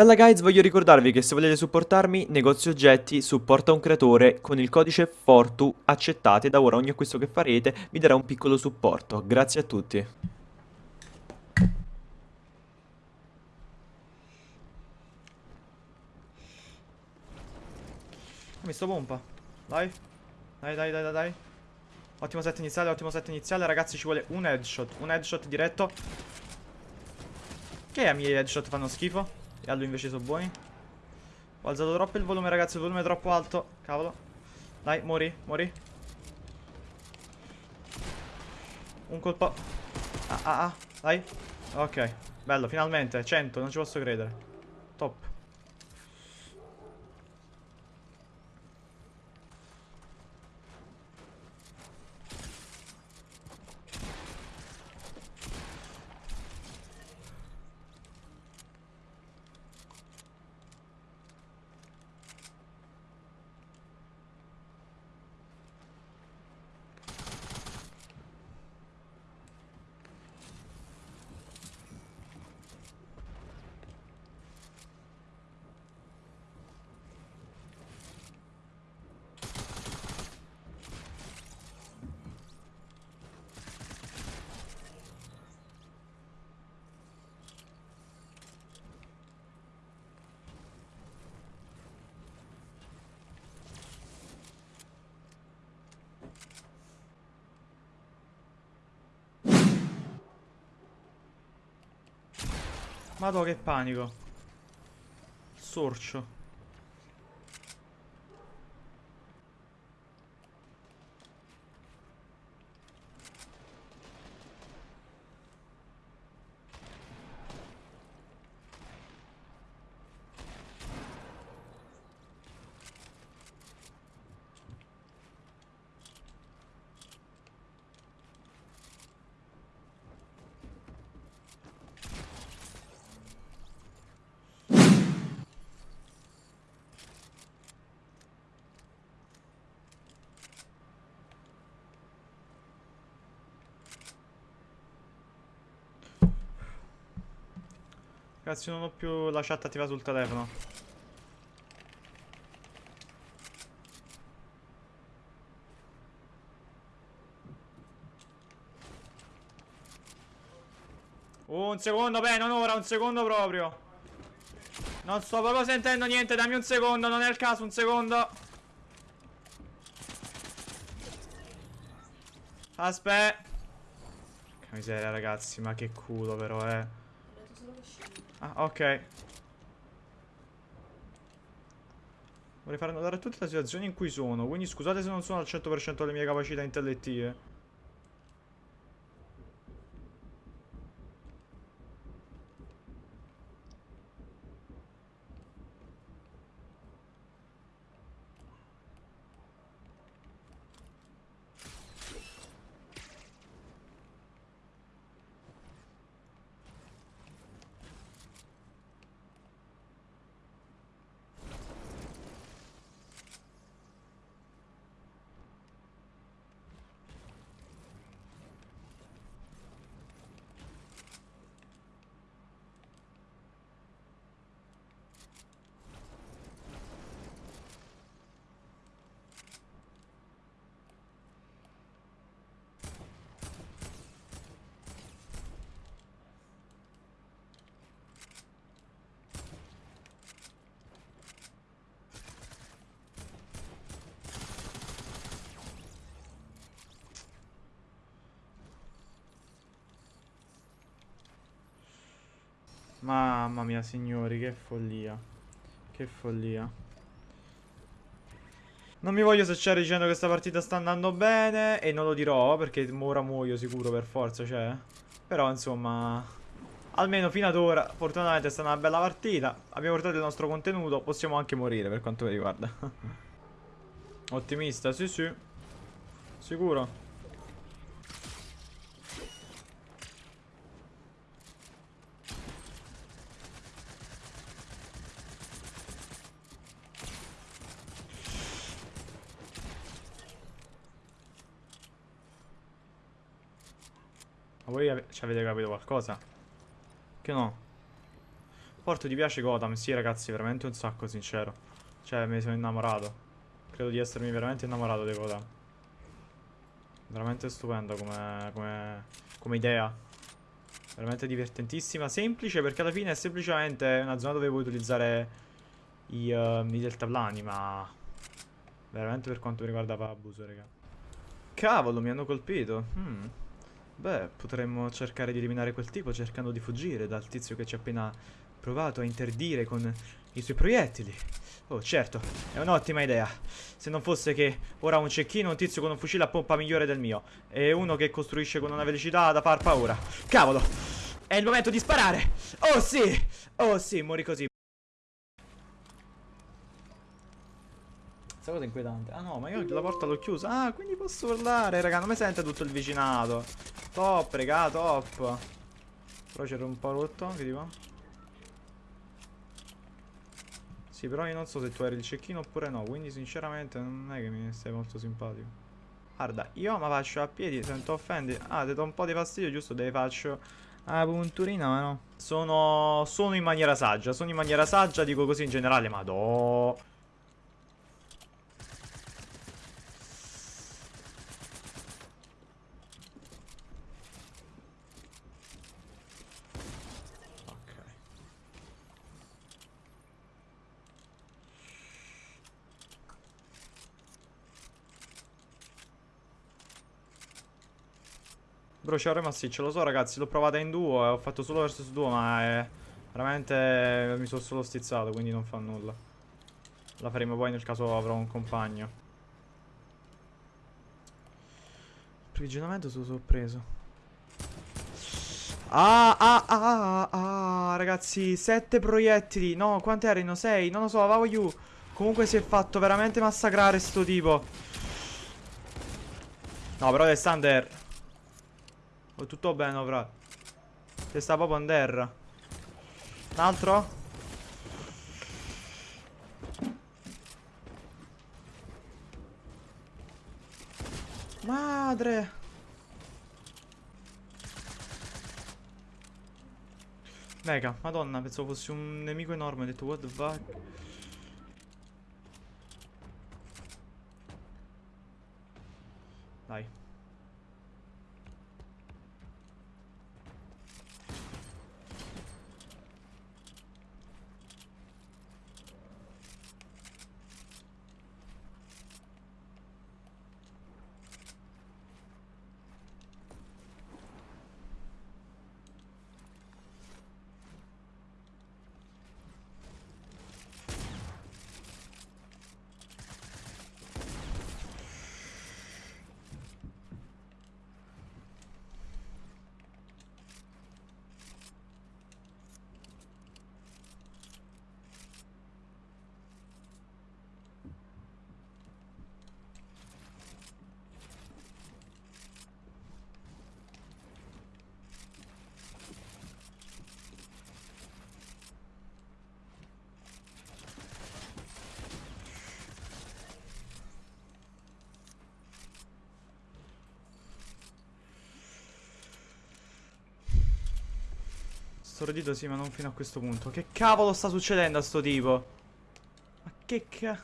Bella guys, voglio ricordarvi che se volete supportarmi, negozio oggetti, supporta un creatore, con il codice FORTU accettate, da ora ogni acquisto che farete vi darà un piccolo supporto. Grazie a tutti. Mi sto pompa. Dai. Dai, dai, dai, dai. Ottimo set iniziale, ottimo set iniziale. Ragazzi, ci vuole un headshot. Un headshot diretto. Che a miei headshot fanno schifo? E allo invece sono buoni. Ho alzato troppo il volume, ragazzi. Il volume è troppo alto. Cavolo. Dai, muori, muori. Un colpo. Ah, ah, ah. Dai. Ok. Bello, finalmente. 100, non ci posso credere. Top. Madò che panico. Sorcio. Ragazzi non ho più la chat attiva sul telefono. Un secondo, beh, non ora, un secondo proprio. Non sto proprio sentendo niente, dammi un secondo, non è il caso, un secondo. Aspetta. Che miseria ragazzi, ma che culo però, eh Ah, ok. Vorrei far notare tutte le situazioni in cui sono. Quindi scusate se non sono al 100% delle mie capacità intellettive. Mamma mia signori, che follia. Che follia. Non mi voglio secciare dicendo che questa partita sta andando bene E non lo dirò perché ora muoio sicuro per forza cioè. Però insomma Almeno fino ad ora fortunatamente è stata una bella partita. Abbiamo portato il nostro contenuto Possiamo anche morire per quanto mi riguarda. Ottimista sì sì. Sicuro Ma voi ci avete capito qualcosa? Che no? Porto ti piace Gotham? Sì ragazzi, veramente un sacco sincero. Cioè, mi sono innamorato. Credo di essermi veramente innamorato di Gotham. Veramente stupenda come, come, come idea. Veramente divertentissima. Semplice perché alla fine è semplicemente una zona dove puoi utilizzare i, uh, i deltaplani, ma... Veramente per quanto riguarda fa abuso, raga. Cavolo, mi hanno colpito. Hmm. Beh, potremmo cercare di eliminare quel tipo cercando di fuggire dal tizio che ci ha appena provato a interdire con i suoi proiettili. Oh, certo, è un'ottima idea. Se non fosse che ora un cecchino, un tizio con un fucile a pompa migliore del mio. E uno che costruisce con una velocità da far paura. Cavolo! È il momento di sparare! Oh sì! Oh sì, muori così. Questa cosa è inquietante. Ah no, ma io la porta l'ho chiusa. Ah, quindi posso urlare, raga. Non mi sente tutto il vicinato. Top, raga, top. Però c'era un po' rotto. Che dico? Sì, però io non so se tu eri il cecchino oppure no, quindi sinceramente non è che mi stai molto simpatico. Guarda, io mi faccio a piedi, se non ti offendi. Ah, ti do un po' di fastidio, giusto? Te faccio a punturina, ma no. Sono, sono in maniera saggia, sono in maniera saggia, dico così in generale, ma do... Bruciare massiccio, lo so ragazzi, l'ho provata in duo e ho fatto solo versus duo, ma è... Veramente mi sono solo stizzato, quindi non fa nulla. La faremo poi nel caso avrò un compagno. Approvvigionamento sono sorpreso. Ah, ah, ah, ah, ragazzi, sette proiettili. No, quanti erano? Sei? Non lo so, va you. Comunque si è fatto veramente massacrare sto tipo. No, però Alexander Oh, tutto bene, fra. Che sta proprio in terra. Un altro? Madre. Mega, madonna, pensavo fossi un nemico enorme, ho detto what the fuck. Dai. Stordito sì, ma non fino a questo punto. Che cavolo sta succedendo a sto tipo? Ma che ca...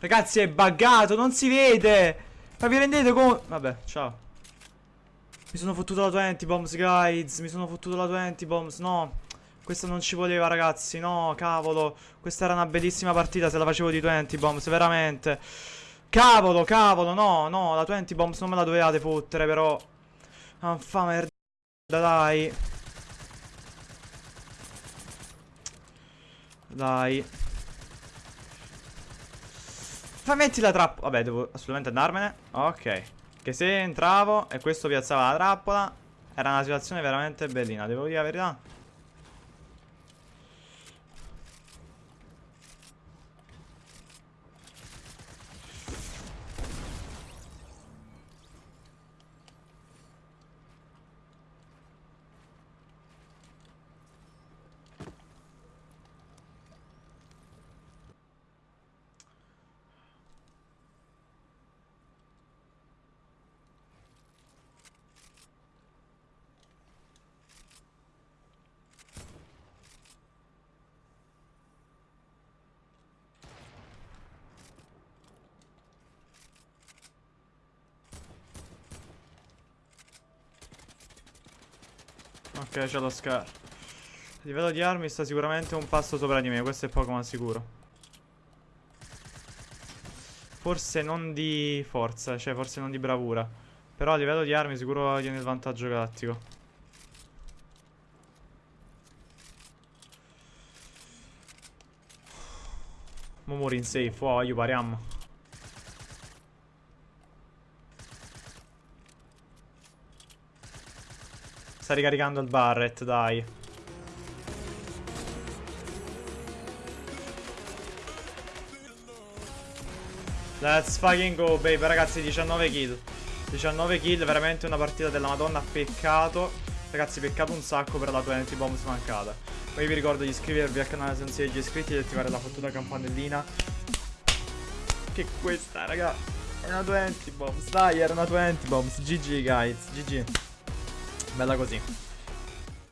Ragazzi è buggato, non si vede Ma vi rendete conto? Vabbè, ciao Mi sono fottuto la 20 bombs guys Mi sono fottuto la 20 bombs, no questo non ci voleva ragazzi, no, cavolo. Questa era una bellissima partita se la facevo di 20 bombs, veramente. Cavolo, cavolo, no, no, la 20 bombs non me la dovevate fottere però. Ah, fa merda, dai. Dai. Fai metti la trappola. Vabbè, devo assolutamente andarmene. Ok. Che se entravo e questo piazzava la trappola, era una situazione veramente bellina, devo dire la verità. Ok, c'è lo Scar. Il livello di armi sta sicuramente un passo sopra di me, questo è poco ma sicuro. Forse non di forza, cioè forse non di bravura. Però a livello di armi sicuro tiene il vantaggio galattico. Mo muori in safe, oh, aiuto, pariamo. Sta ricaricando il Barret, dai. Let's fucking go, baby. Ragazzi, 19 kill. 19 kill, veramente una partita della madonna. Peccato. Ragazzi, peccato un sacco per la 20 bomb smancata. Poi vi ricordo di iscrivervi al canale se non siete già iscritti e di attivare la fottuta campanellina. Che questa, raga. È una 20 bombs. Dai, era una 20 bombs. GG, guys. GG. Bella così.